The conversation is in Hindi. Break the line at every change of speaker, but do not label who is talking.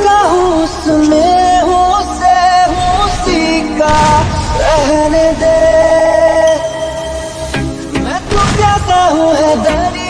का उसमें हूँ से हूँ सीखा रहने दे। मैं तो प्यासा हूँ है दरी